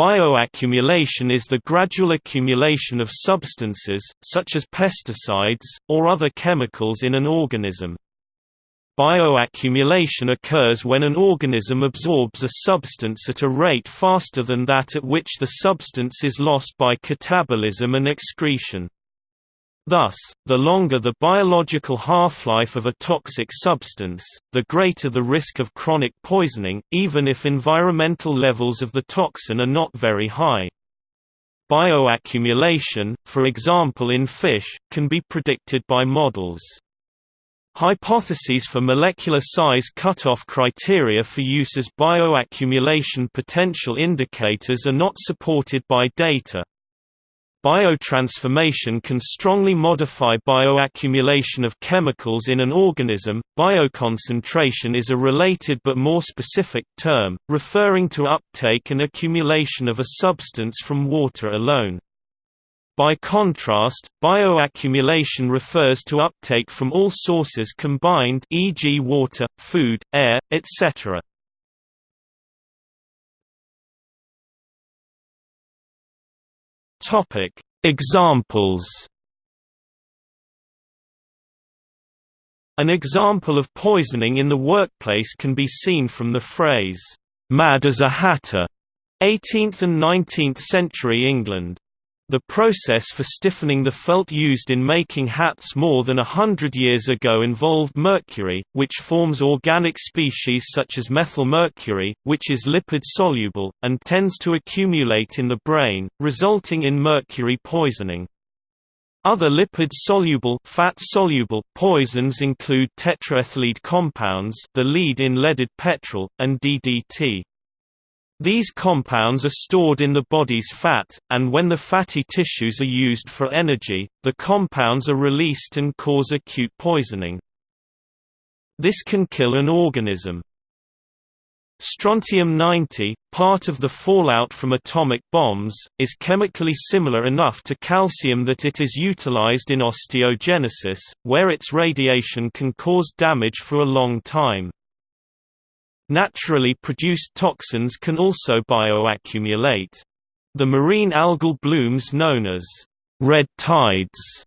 Bioaccumulation is the gradual accumulation of substances, such as pesticides, or other chemicals in an organism. Bioaccumulation occurs when an organism absorbs a substance at a rate faster than that at which the substance is lost by catabolism and excretion. Thus, the longer the biological half-life of a toxic substance, the greater the risk of chronic poisoning, even if environmental levels of the toxin are not very high. Bioaccumulation, for example in fish, can be predicted by models. Hypotheses for molecular size cutoff criteria for use as bioaccumulation potential indicators are not supported by data. Biotransformation can strongly modify bioaccumulation of chemicals in an organism. Bioconcentration is a related but more specific term, referring to uptake and accumulation of a substance from water alone. By contrast, bioaccumulation refers to uptake from all sources combined e.g. water, food, air, etc. Topic: Examples. An example of poisoning in the workplace can be seen from the phrase "mad as a hatter" 18th and 19th century England. The process for stiffening the felt used in making hats more than a hundred years ago involved mercury, which forms organic species such as methylmercury, which is lipid-soluble, and tends to accumulate in the brain, resulting in mercury poisoning. Other lipid-soluble fat-soluble poisons include tetraethyllead compounds the lead in leaded petrol, and DDT. These compounds are stored in the body's fat, and when the fatty tissues are used for energy, the compounds are released and cause acute poisoning. This can kill an organism. Strontium-90, part of the fallout from atomic bombs, is chemically similar enough to calcium that it is utilized in osteogenesis, where its radiation can cause damage for a long time. Naturally produced toxins can also bioaccumulate. The marine algal blooms known as red tides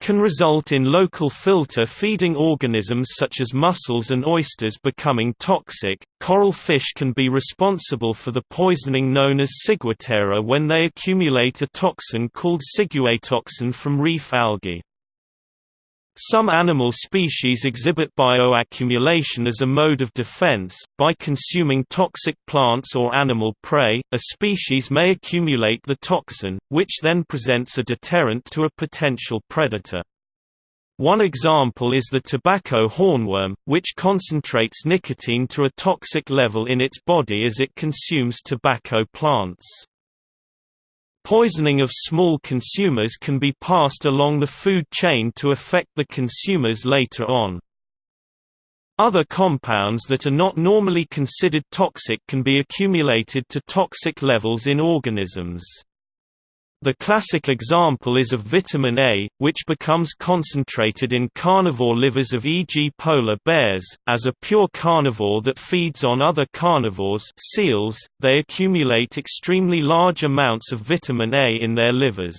can result in local filter feeding organisms such as mussels and oysters becoming toxic. Coral fish can be responsible for the poisoning known as ciguatera when they accumulate a toxin called ciguatoxin from reef algae. Some animal species exhibit bioaccumulation as a mode of defense. By consuming toxic plants or animal prey, a species may accumulate the toxin, which then presents a deterrent to a potential predator. One example is the tobacco hornworm, which concentrates nicotine to a toxic level in its body as it consumes tobacco plants. Poisoning of small consumers can be passed along the food chain to affect the consumers later on. Other compounds that are not normally considered toxic can be accumulated to toxic levels in organisms. The classic example is of vitamin A, which becomes concentrated in carnivore livers of e.g. polar bears. As a pure carnivore that feeds on other carnivores seals, they accumulate extremely large amounts of vitamin A in their livers.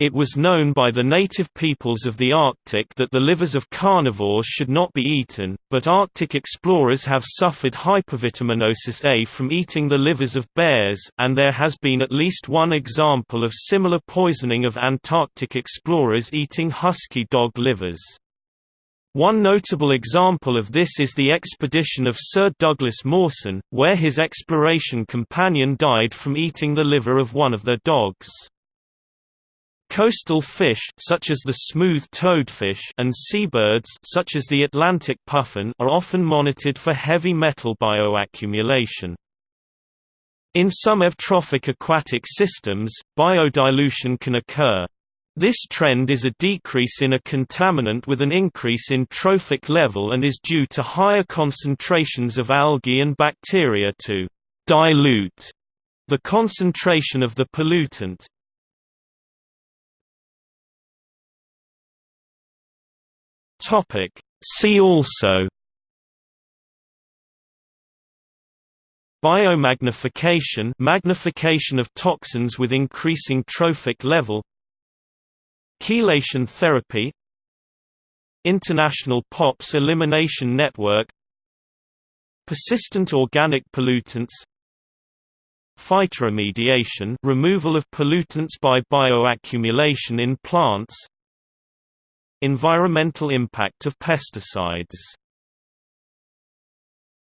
It was known by the native peoples of the Arctic that the livers of carnivores should not be eaten, but Arctic explorers have suffered hypervitaminosis A from eating the livers of bears and there has been at least one example of similar poisoning of Antarctic explorers eating husky dog livers. One notable example of this is the expedition of Sir Douglas Mawson, where his exploration companion died from eating the liver of one of their dogs. Coastal fish such as the smooth toadfish and seabirds such as the Atlantic puffin are often monitored for heavy metal bioaccumulation. In some eutrophic aquatic systems, biodilution can occur. This trend is a decrease in a contaminant with an increase in trophic level and is due to higher concentrations of algae and bacteria to dilute the concentration of the pollutant. Topic. See also Biomagnification magnification of toxins with increasing trophic level. Chelation therapy. International POPs Elimination Network. Persistent organic pollutants. Phytoremediation removal of pollutants by bioaccumulation in plants Environmental impact of pesticides